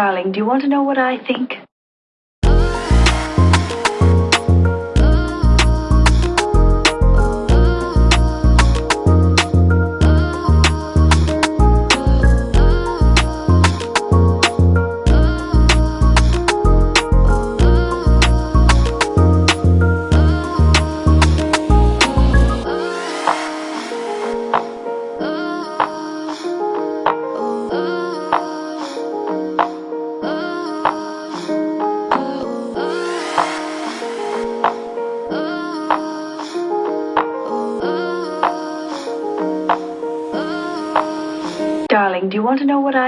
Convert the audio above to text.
Darling, do you want to know what I think? Darling, do you want to know what I